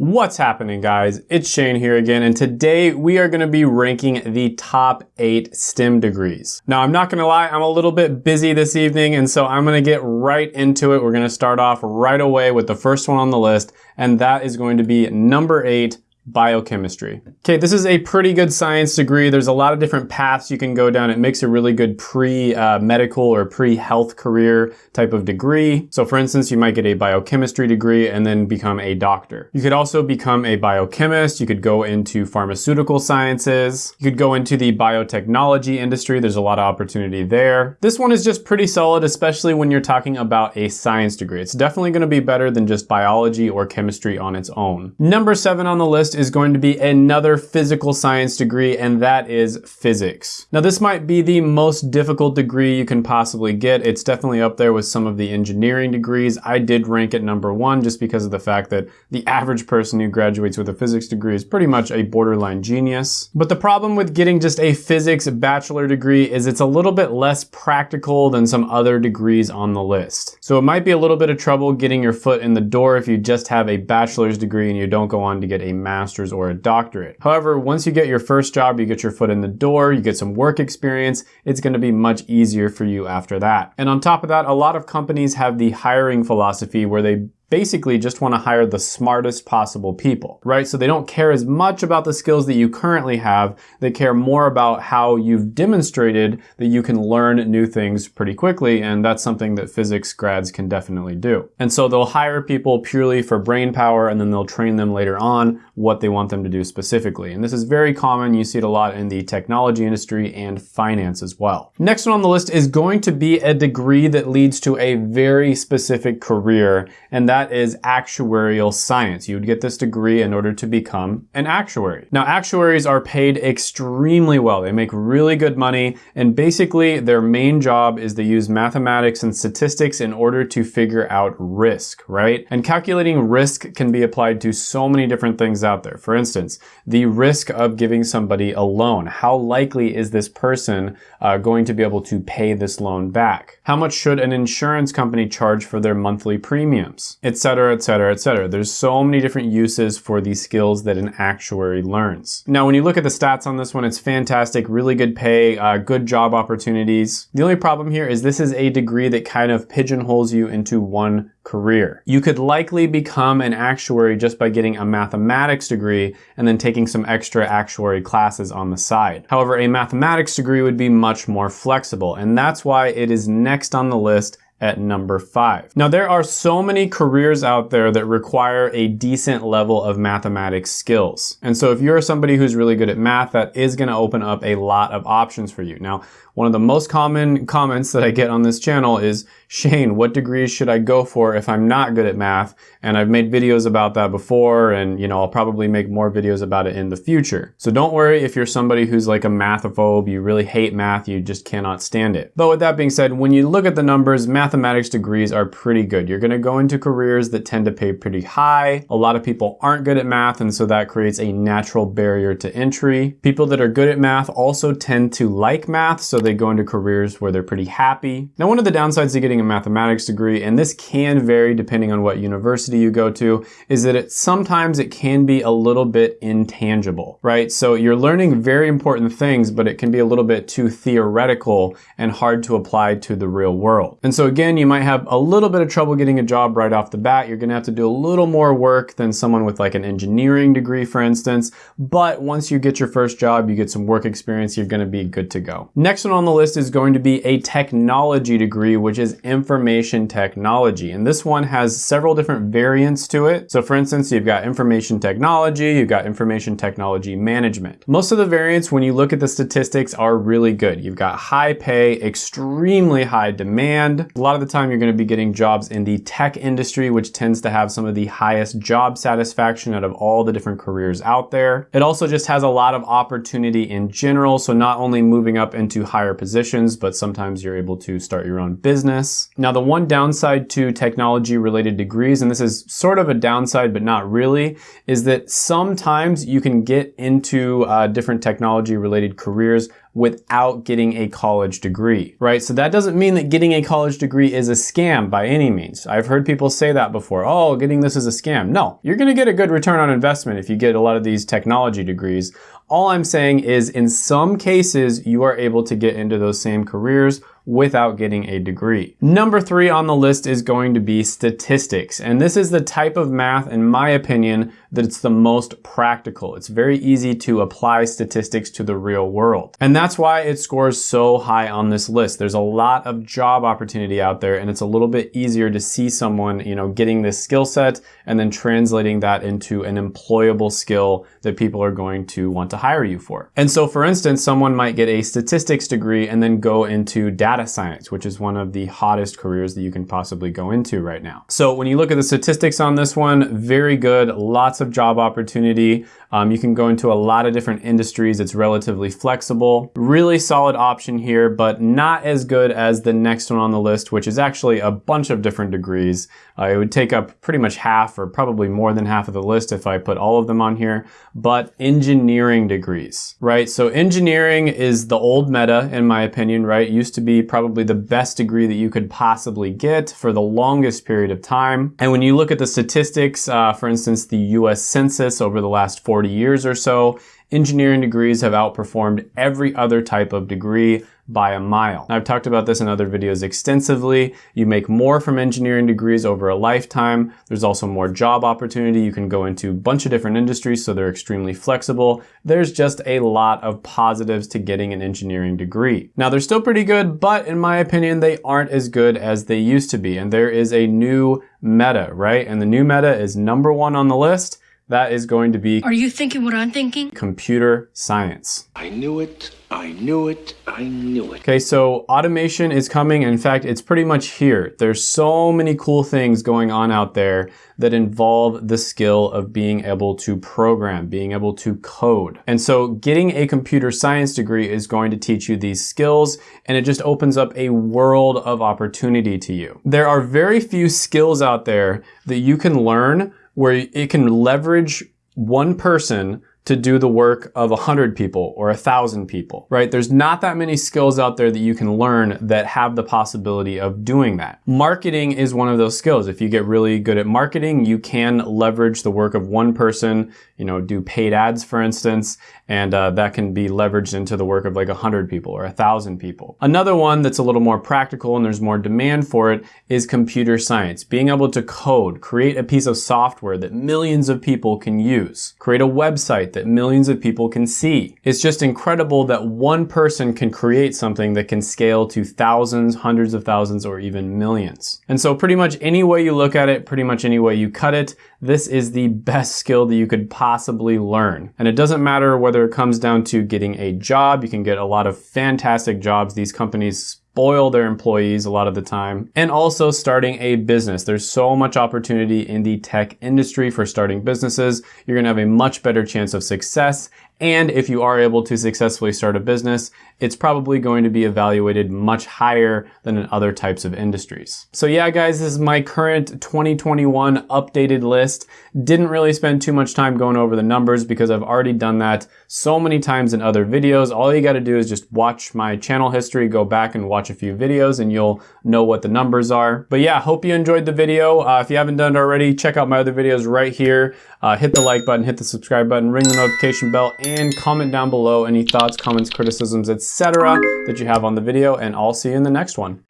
What's happening guys? It's Shane here again and today we are going to be ranking the top 8 STEM degrees. Now I'm not going to lie, I'm a little bit busy this evening and so I'm going to get right into it. We're going to start off right away with the first one on the list and that is going to be number 8 biochemistry. Okay, this is a pretty good science degree. There's a lot of different paths you can go down. It makes a really good pre-medical uh, or pre-health career type of degree. So for instance, you might get a biochemistry degree and then become a doctor. You could also become a biochemist. You could go into pharmaceutical sciences. You could go into the biotechnology industry. There's a lot of opportunity there. This one is just pretty solid, especially when you're talking about a science degree. It's definitely gonna be better than just biology or chemistry on its own. Number seven on the list is going to be another physical science degree, and that is physics. Now, this might be the most difficult degree you can possibly get. It's definitely up there with some of the engineering degrees. I did rank it number one just because of the fact that the average person who graduates with a physics degree is pretty much a borderline genius. But the problem with getting just a physics bachelor degree is it's a little bit less practical than some other degrees on the list. So it might be a little bit of trouble getting your foot in the door if you just have a bachelor's degree and you don't go on to get a master's master's or a doctorate. However, once you get your first job, you get your foot in the door, you get some work experience, it's gonna be much easier for you after that. And on top of that, a lot of companies have the hiring philosophy where they basically just want to hire the smartest possible people, right? So they don't care as much about the skills that you currently have. They care more about how you've demonstrated that you can learn new things pretty quickly. And that's something that physics grads can definitely do. And so they'll hire people purely for brain power and then they'll train them later on what they want them to do specifically. And this is very common. You see it a lot in the technology industry and finance as well. Next one on the list is going to be a degree that leads to a very specific career. And that that is actuarial science. You would get this degree in order to become an actuary. Now, actuaries are paid extremely well. They make really good money, and basically their main job is to use mathematics and statistics in order to figure out risk, right? And calculating risk can be applied to so many different things out there. For instance, the risk of giving somebody a loan. How likely is this person uh, going to be able to pay this loan back? How much should an insurance company charge for their monthly premiums? Etc., etc., etc. There's so many different uses for these skills that an actuary learns. Now, when you look at the stats on this one, it's fantastic, really good pay, uh, good job opportunities. The only problem here is this is a degree that kind of pigeonholes you into one career. You could likely become an actuary just by getting a mathematics degree and then taking some extra actuary classes on the side. However, a mathematics degree would be much more flexible, and that's why it is next on the list at number five. Now there are so many careers out there that require a decent level of mathematics skills. And so if you're somebody who's really good at math, that is gonna open up a lot of options for you. Now, one of the most common comments that I get on this channel is, Shane, what degrees should I go for if I'm not good at math? And I've made videos about that before and you know, I'll probably make more videos about it in the future. So don't worry if you're somebody who's like a mathophobe, you really hate math, you just cannot stand it. But with that being said, when you look at the numbers, mathematics degrees are pretty good. You're gonna go into careers that tend to pay pretty high. A lot of people aren't good at math and so that creates a natural barrier to entry. People that are good at math also tend to like math, so they go into careers where they're pretty happy. Now, one of the downsides to getting a mathematics degree, and this can vary depending on what university you go to, is that it sometimes it can be a little bit intangible, right? So you're learning very important things, but it can be a little bit too theoretical and hard to apply to the real world. And so again, you might have a little bit of trouble getting a job right off the bat. You're gonna have to do a little more work than someone with like an engineering degree, for instance. But once you get your first job, you get some work experience, you're gonna be good to go. Next one one on the list is going to be a technology degree, which is information technology. And this one has several different variants to it. So for instance, you've got information technology, you've got information technology management. Most of the variants, when you look at the statistics, are really good. You've got high pay, extremely high demand. Lot of the time, you're gonna be getting jobs in the tech industry, which tends to have some of the highest job satisfaction out of all the different careers out there. It also just has a lot of opportunity in general. So not only moving up into higher positions, but sometimes you're able to start your own business. business. Now, the one downside to technology related degrees, and this is sort of a downside, but not really, is that sometimes you can get into uh, different technology related careers without getting a college degree, right? So that doesn't mean that getting a college degree is a scam by any means. I've heard people say that before. Oh, getting this is a scam. No, you're gonna get a good return on investment if you get a lot of these technology degrees. All I'm saying is in some cases, you are able to get into those same careers without getting a degree. Number three on the list is going to be statistics. And this is the type of math, in my opinion, that it's the most practical. It's very easy to apply statistics to the real world. And that's why it scores so high on this list. There's a lot of job opportunity out there and it's a little bit easier to see someone, you know, getting this skill set and then translating that into an employable skill that people are going to want to hire you for. And so for instance, someone might get a statistics degree and then go into data science, which is one of the hottest careers that you can possibly go into right now. So when you look at the statistics on this one, very good, lots of job opportunity. Um, you can go into a lot of different industries. It's relatively flexible. Really solid option here, but not as good as the next one on the list, which is actually a bunch of different degrees. Uh, it would take up pretty much half or probably more than half of the list if I put all of them on here, but engineering degrees, right? So engineering is the old meta, in my opinion, right? It used to be probably the best degree that you could possibly get for the longest period of time. And when you look at the statistics, uh, for instance, the US A census over the last 40 years or so, engineering degrees have outperformed every other type of degree by a mile. I've talked about this in other videos extensively. You make more from engineering degrees over a lifetime. There's also more job opportunity. You can go into a bunch of different industries, so they're extremely flexible. There's just a lot of positives to getting an engineering degree. Now, they're still pretty good, but in my opinion, they aren't as good as they used to be. And there is a new meta, right? And the new meta is number one on the list that is going to be. Are you thinking what I'm thinking? Computer science. I knew it. I knew it. I knew it. Okay, so automation is coming. In fact, it's pretty much here. There's so many cool things going on out there that involve the skill of being able to program, being able to code. And so getting a computer science degree is going to teach you these skills and it just opens up a world of opportunity to you. There are very few skills out there that you can learn where it can leverage one person to do the work of a hundred people or a thousand people, right? There's not that many skills out there that you can learn that have the possibility of doing that. Marketing is one of those skills. If you get really good at marketing, you can leverage the work of one person, you know, do paid ads, for instance, and uh, that can be leveraged into the work of like a hundred people or a thousand people. Another one that's a little more practical and there's more demand for it is computer science. Being able to code, create a piece of software that millions of people can use, create a website that millions of people can see. It's just incredible that one person can create something that can scale to thousands, hundreds of thousands, or even millions. And so pretty much any way you look at it, pretty much any way you cut it, this is the best skill that you could possibly learn. And it doesn't matter whether it comes down to getting a job, you can get a lot of fantastic jobs. These companies spoil their employees a lot of the time, and also starting a business. There's so much opportunity in the tech industry for starting businesses. You're gonna have a much better chance of success and if you are able to successfully start a business, it's probably going to be evaluated much higher than in other types of industries. So yeah, guys, this is my current 2021 updated list. Didn't really spend too much time going over the numbers because I've already done that so many times in other videos. All you gotta do is just watch my channel history, go back and watch a few videos and you'll know what the numbers are. But yeah, hope you enjoyed the video. Uh, if you haven't done it already, check out my other videos right here. Uh, hit the like button, hit the subscribe button, ring the notification bell, and comment down below any thoughts, comments, criticisms, etc. that you have on the video, and I'll see you in the next one.